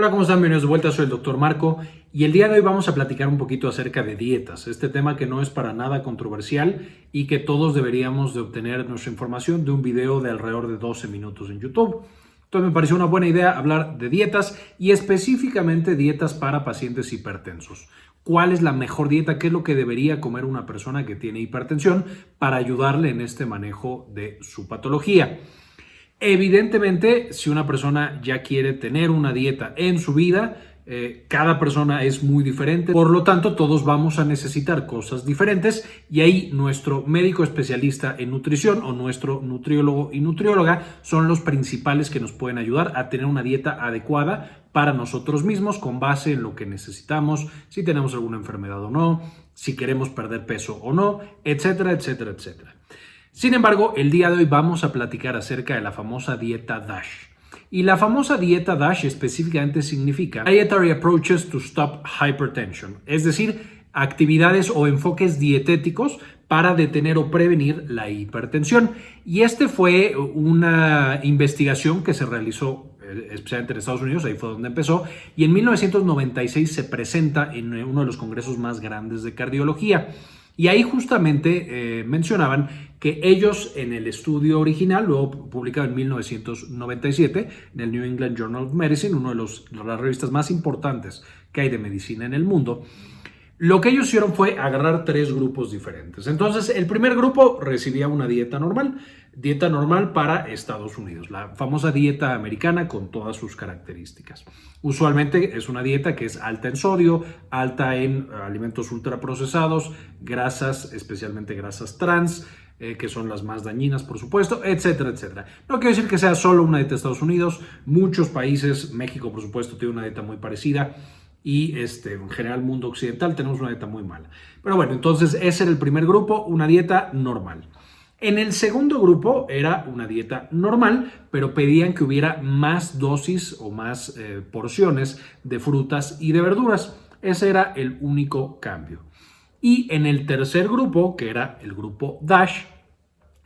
Hola, ¿cómo están? Bienvenidos de vuelta, soy el Dr. Marco y el día de hoy vamos a platicar un poquito acerca de dietas, este tema que no es para nada controversial y que todos deberíamos de obtener nuestra información de un video de alrededor de 12 minutos en YouTube. Entonces me pareció una buena idea hablar de dietas y específicamente dietas para pacientes hipertensos. ¿Cuál es la mejor dieta? ¿Qué es lo que debería comer una persona que tiene hipertensión para ayudarle en este manejo de su patología? Evidentemente, si una persona ya quiere tener una dieta en su vida, eh, cada persona es muy diferente, por lo tanto todos vamos a necesitar cosas diferentes y ahí nuestro médico especialista en nutrición o nuestro nutriólogo y nutrióloga son los principales que nos pueden ayudar a tener una dieta adecuada para nosotros mismos con base en lo que necesitamos, si tenemos alguna enfermedad o no, si queremos perder peso o no, etcétera, etcétera, etcétera. Sin embargo, el día de hoy vamos a platicar acerca de la famosa dieta DASH. Y la famosa dieta DASH específicamente significa Dietary Approaches to Stop Hypertension, es decir, actividades o enfoques dietéticos para detener o prevenir la hipertensión. Y este fue una investigación que se realizó eh, especialmente en Estados Unidos, ahí fue donde empezó, y en 1996 se presenta en uno de los congresos más grandes de cardiología. Y ahí justamente eh, mencionaban que ellos en el estudio original, luego publicado en 1997 en el New England Journal of Medicine, una de, de las revistas más importantes que hay de medicina en el mundo, lo que ellos hicieron fue agarrar tres grupos diferentes. Entonces, el primer grupo recibía una dieta normal, dieta normal para Estados Unidos, la famosa dieta americana con todas sus características. Usualmente es una dieta que es alta en sodio, alta en alimentos ultraprocesados, grasas, especialmente grasas trans, eh, que son las más dañinas, por supuesto, etcétera, etcétera. No quiero decir que sea solo una dieta de Estados Unidos, muchos países, México, por supuesto, tiene una dieta muy parecida y este, en general mundo occidental tenemos una dieta muy mala. Pero bueno, entonces ese era el primer grupo, una dieta normal. En el segundo grupo era una dieta normal, pero pedían que hubiera más dosis o más eh, porciones de frutas y de verduras. Ese era el único cambio. Y en el tercer grupo, que era el grupo DASH,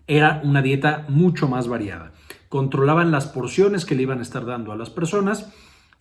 era una dieta mucho más variada. Controlaban las porciones que le iban a estar dando a las personas,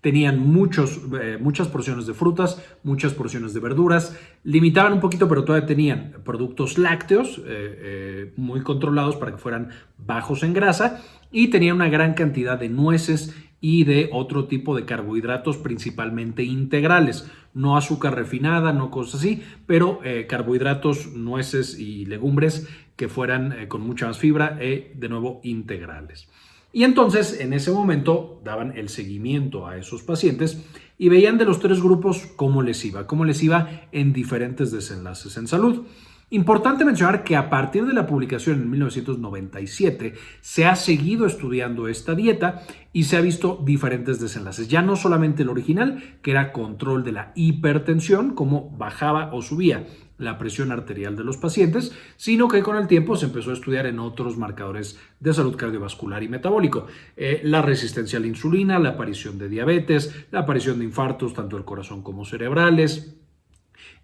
tenían muchos, eh, muchas porciones de frutas, muchas porciones de verduras, limitaban un poquito, pero todavía tenían productos lácteos eh, eh, muy controlados para que fueran bajos en grasa y tenían una gran cantidad de nueces y de otro tipo de carbohidratos principalmente integrales, no azúcar refinada, no cosas así, pero carbohidratos, nueces y legumbres que fueran con mucha más fibra y de nuevo integrales. Y entonces en ese momento daban el seguimiento a esos pacientes y veían de los tres grupos cómo les iba, cómo les iba en diferentes desenlaces en salud. Importante mencionar que a partir de la publicación en 1997 se ha seguido estudiando esta dieta y se ha visto diferentes desenlaces. Ya no solamente el original, que era control de la hipertensión, cómo bajaba o subía la presión arterial de los pacientes, sino que con el tiempo se empezó a estudiar en otros marcadores de salud cardiovascular y metabólico. Eh, la resistencia a la insulina, la aparición de diabetes, la aparición de infartos tanto del corazón como cerebrales,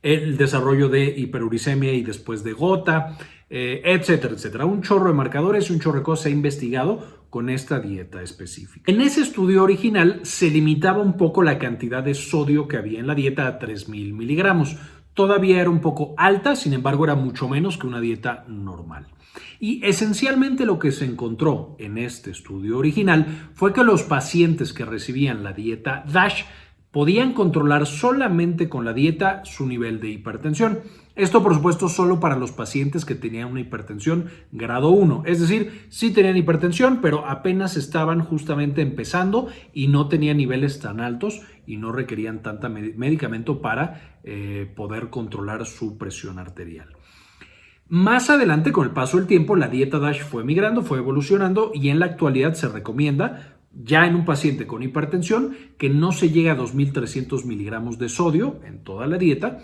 el desarrollo de hiperuricemia y después de gota, eh, etcétera, etcétera. Un chorro de marcadores y un chorro de cosas se ha investigado con esta dieta específica. En ese estudio original se limitaba un poco la cantidad de sodio que había en la dieta a 3.000 miligramos. Todavía era un poco alta, sin embargo era mucho menos que una dieta normal. Y esencialmente lo que se encontró en este estudio original fue que los pacientes que recibían la dieta DASH podían controlar solamente con la dieta su nivel de hipertensión. Esto, por supuesto, solo para los pacientes que tenían una hipertensión grado 1. Es decir, sí tenían hipertensión, pero apenas estaban justamente empezando y no tenían niveles tan altos y no requerían tanta medicamento para eh, poder controlar su presión arterial. Más adelante, con el paso del tiempo, la dieta DASH fue migrando, fue evolucionando y en la actualidad se recomienda ya en un paciente con hipertensión que no se llega a 2.300 miligramos de sodio en toda la dieta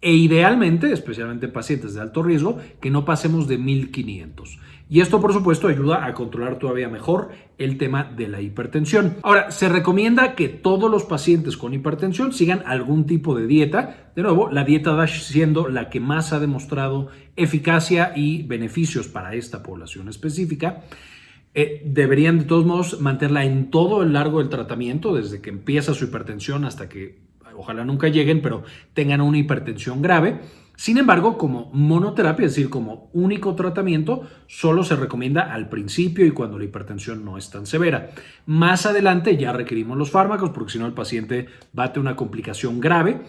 e idealmente, especialmente en pacientes de alto riesgo, que no pasemos de 1.500. Y esto, por supuesto, ayuda a controlar todavía mejor el tema de la hipertensión. Ahora, se recomienda que todos los pacientes con hipertensión sigan algún tipo de dieta. De nuevo, la dieta DASH siendo la que más ha demostrado eficacia y beneficios para esta población específica. Eh, deberían de todos modos mantenerla en todo el largo del tratamiento, desde que empieza su hipertensión hasta que ojalá nunca lleguen, pero tengan una hipertensión grave. Sin embargo, como monoterapia, es decir, como único tratamiento, solo se recomienda al principio y cuando la hipertensión no es tan severa. Más adelante ya requerimos los fármacos porque si no el paciente tener una complicación grave.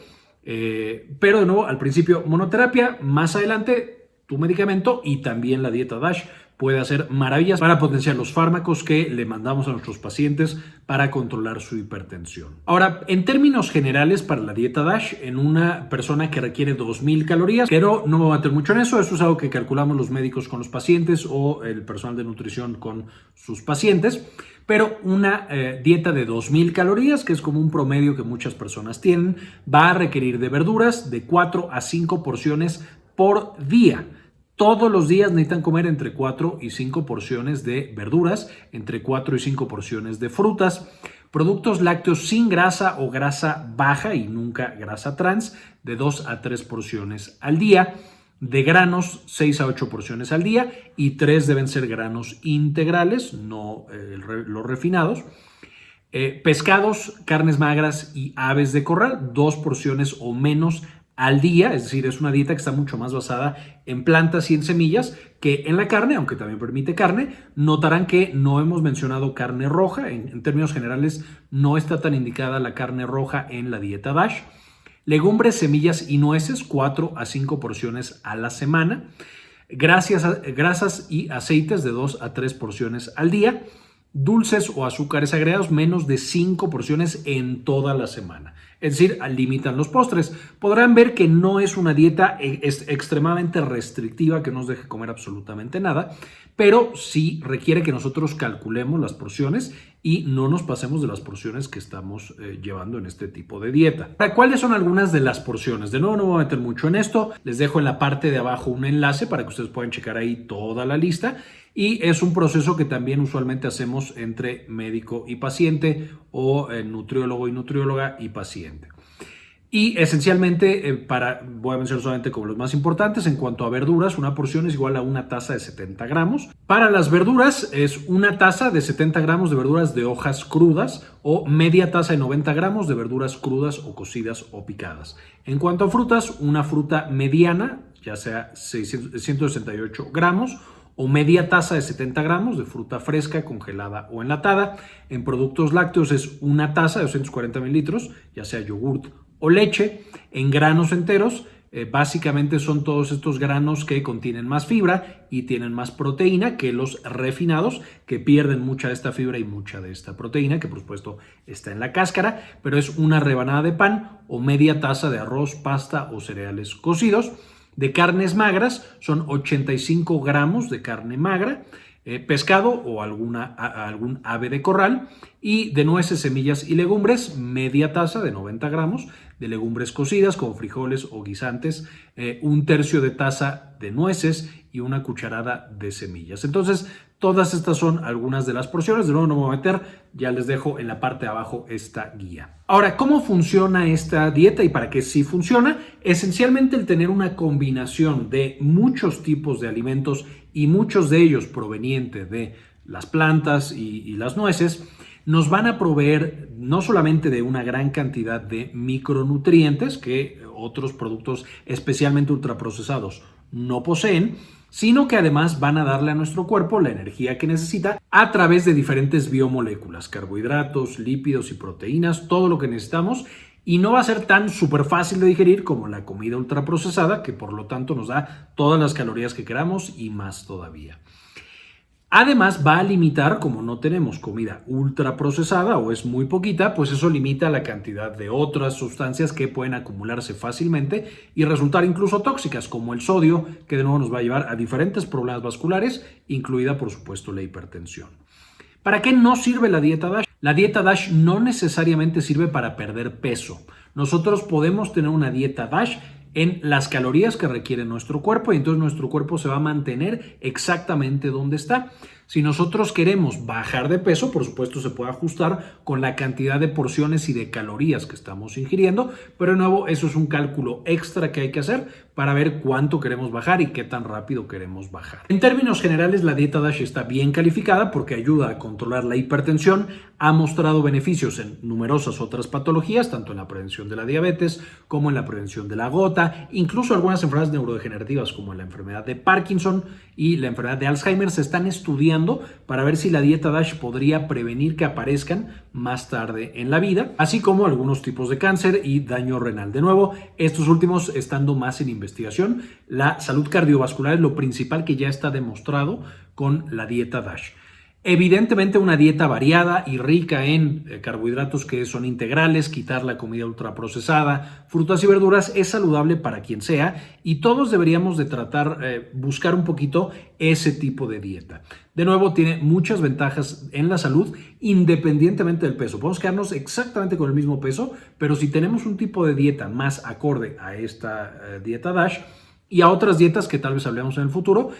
Eh, pero de nuevo, al principio monoterapia, más adelante tu medicamento y también la dieta DASH puede hacer maravillas para potenciar los fármacos que le mandamos a nuestros pacientes para controlar su hipertensión. Ahora, en términos generales para la dieta DASH, en una persona que requiere 2.000 calorías, pero no me voy a meter mucho en eso, eso es algo que calculamos los médicos con los pacientes o el personal de nutrición con sus pacientes, pero una eh, dieta de 2.000 calorías, que es como un promedio que muchas personas tienen, va a requerir de verduras de 4 a 5 porciones por día. Todos los días necesitan comer entre 4 y 5 porciones de verduras, entre 4 y 5 porciones de frutas, productos lácteos sin grasa o grasa baja y nunca grasa trans, de 2 a 3 porciones al día, de granos 6 a 8 porciones al día y 3 deben ser granos integrales, no eh, los refinados. Eh, pescados, carnes magras y aves de corral, dos porciones o menos al día, es decir, es una dieta que está mucho más basada en plantas y en semillas que en la carne, aunque también permite carne. Notarán que no hemos mencionado carne roja, en, términos generales no está tan indicada la carne roja en la dieta DASH. Legumbres, semillas y nueces, 4 a 5 porciones a la semana. Gracias grasas y aceites de 2 a 3 porciones al día. Dulces o azúcares agregados, menos de 5 porciones en toda la semana es decir, limitan los postres. Podrán ver que no es una dieta e, extremadamente restrictiva que nos deje comer absolutamente nada, pero sí requiere que nosotros calculemos las porciones y no nos pasemos de las porciones que estamos eh, llevando en este tipo de dieta. ¿Cuáles son algunas de las porciones? De nuevo, no me voy a meter mucho en esto. Les dejo en la parte de abajo un enlace para que ustedes puedan checar ahí toda la lista y es un proceso que también usualmente hacemos entre médico y paciente o eh, nutriólogo y nutrióloga y paciente. Y esencialmente, eh, para, voy a mencionar solamente como los más importantes, en cuanto a verduras, una porción es igual a una taza de 70 gramos. Para las verduras es una taza de 70 gramos de verduras de hojas crudas o media taza de 90 gramos de verduras crudas o cocidas o picadas. En cuanto a frutas, una fruta mediana, ya sea 168 gramos o media taza de 70 gramos de fruta fresca, congelada o enlatada. En productos lácteos es una taza de 240 mililitros, ya sea yogurt o leche. En granos enteros, eh, básicamente son todos estos granos que contienen más fibra y tienen más proteína que los refinados, que pierden mucha de esta fibra y mucha de esta proteína, que por supuesto está en la cáscara, pero es una rebanada de pan o media taza de arroz, pasta o cereales cocidos. De carnes magras son 85 gramos de carne magra, eh, pescado o alguna, algún ave de corral y de nueces, semillas y legumbres, media taza de 90 gramos de legumbres cocidas como frijoles o guisantes, eh, un tercio de taza de nueces y una cucharada de semillas. Entonces, todas estas son algunas de las porciones. De nuevo no me voy a meter, ya les dejo en la parte de abajo esta guía. Ahora, ¿cómo funciona esta dieta y para qué sí funciona? Esencialmente el tener una combinación de muchos tipos de alimentos y muchos de ellos provenientes de las plantas y, las nueces, nos van a proveer no solamente de una gran cantidad de micronutrientes que otros productos especialmente ultraprocesados no poseen, sino que además van a darle a nuestro cuerpo la energía que necesita a través de diferentes biomoléculas, carbohidratos, lípidos y proteínas, todo lo que necesitamos y no va a ser tan súper fácil de digerir como la comida ultraprocesada, que por lo tanto nos da todas las calorías que queramos y más todavía. Además, va a limitar, como no tenemos comida ultra procesada o es muy poquita, pues eso limita la cantidad de otras sustancias que pueden acumularse fácilmente y resultar incluso tóxicas, como el sodio, que de nuevo nos va a llevar a diferentes problemas vasculares, incluida por supuesto la hipertensión. ¿Para qué no sirve la dieta DASH? La dieta DASH no necesariamente sirve para perder peso. Nosotros podemos tener una dieta DASH en las calorías que requiere nuestro cuerpo y entonces nuestro cuerpo se va a mantener exactamente donde está. Si nosotros queremos bajar de peso, por supuesto se puede ajustar con la cantidad de porciones y de calorías que estamos ingiriendo, pero de nuevo eso es un cálculo extra que hay que hacer para ver cuánto queremos bajar y qué tan rápido queremos bajar. En términos generales, la dieta DASH está bien calificada porque ayuda a controlar la hipertensión, ha mostrado beneficios en numerosas otras patologías, tanto en la prevención de la diabetes como en la prevención de la gota, incluso algunas enfermedades neurodegenerativas como la enfermedad de Parkinson y la enfermedad de Alzheimer se están estudiando para ver si la dieta DASH podría prevenir que aparezcan más tarde en la vida, así como algunos tipos de cáncer y daño renal. De nuevo, estos últimos estando más en investigación, la salud cardiovascular es lo principal que ya está demostrado con la dieta DASH. Evidentemente una dieta variada y rica en eh, carbohidratos que son integrales, quitar la comida ultraprocesada, frutas y verduras es saludable para quien sea y todos deberíamos de tratar, eh, buscar un poquito ese tipo de dieta. De nuevo, tiene muchas ventajas en la salud independientemente del peso. Podemos quedarnos exactamente con el mismo peso, pero si tenemos un tipo de dieta más acorde a esta eh, dieta DASH, y a otras dietas que tal vez hablemos en el futuro,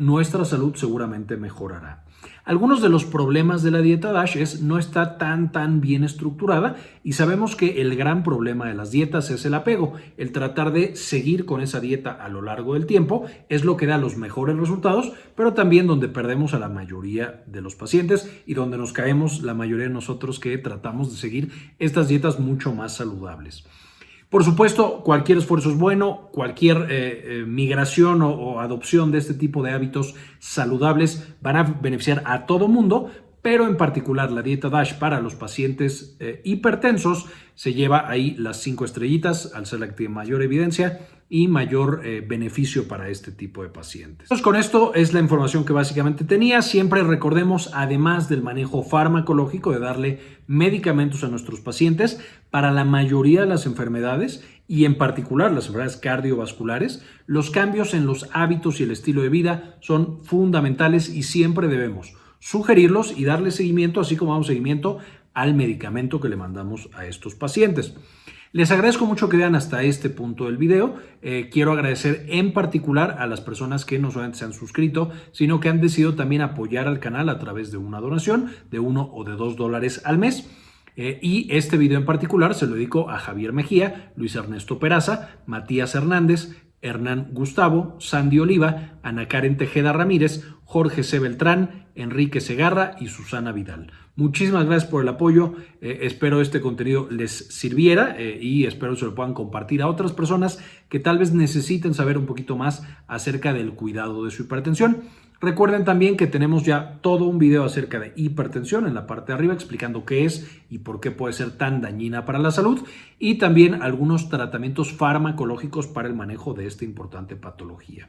nuestra salud seguramente mejorará. Algunos de los problemas de la dieta DASH es no está tan tan bien estructurada y sabemos que el gran problema de las dietas es el apego, el tratar de seguir con esa dieta a lo largo del tiempo es lo que da los mejores resultados, pero también donde perdemos a la mayoría de los pacientes y donde nos caemos la mayoría de nosotros que tratamos de seguir estas dietas mucho más saludables. Por supuesto, cualquier esfuerzo es bueno, cualquier eh, eh, migración o, adopción de este tipo de hábitos saludables van a beneficiar a todo mundo, pero en particular la dieta DASH para los pacientes eh, hipertensos se lleva ahí las cinco estrellitas al ser la que tiene mayor evidencia y mayor eh, beneficio para este tipo de pacientes. Con esto es la información que básicamente tenía. Siempre recordemos, además del manejo farmacológico, de darle medicamentos a nuestros pacientes para la mayoría de las enfermedades y en particular las enfermedades cardiovasculares, los cambios en los hábitos y el estilo de vida son fundamentales y siempre debemos sugerirlos y darle seguimiento, así como damos seguimiento al medicamento que le mandamos a estos pacientes. Les agradezco mucho que vean hasta este punto del video. Eh, quiero agradecer en particular a las personas que no solamente se han suscrito, sino que han decidido también apoyar al canal a través de una donación de uno o de dos dólares al mes. Eh, y este video en particular se lo dedico a Javier Mejía, Luis Ernesto Peraza, Matías Hernández, Hernán Gustavo, Sandy Oliva, Ana Karen Tejeda Ramírez, Jorge C. Beltrán, Enrique Segarra y Susana Vidal. Muchísimas gracias por el apoyo. Eh, espero este contenido les sirviera eh, y espero se lo puedan compartir a otras personas que tal vez necesiten saber un poquito más acerca del cuidado de su hipertensión. Recuerden también que tenemos ya todo un video acerca de hipertensión en la parte de arriba explicando qué es y por qué puede ser tan dañina para la salud y también algunos tratamientos farmacológicos para el manejo de esta importante patología.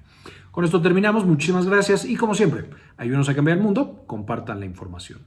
Con esto terminamos, muchísimas gracias y como siempre, ayúdenos a cambiar el mundo, compartan la información.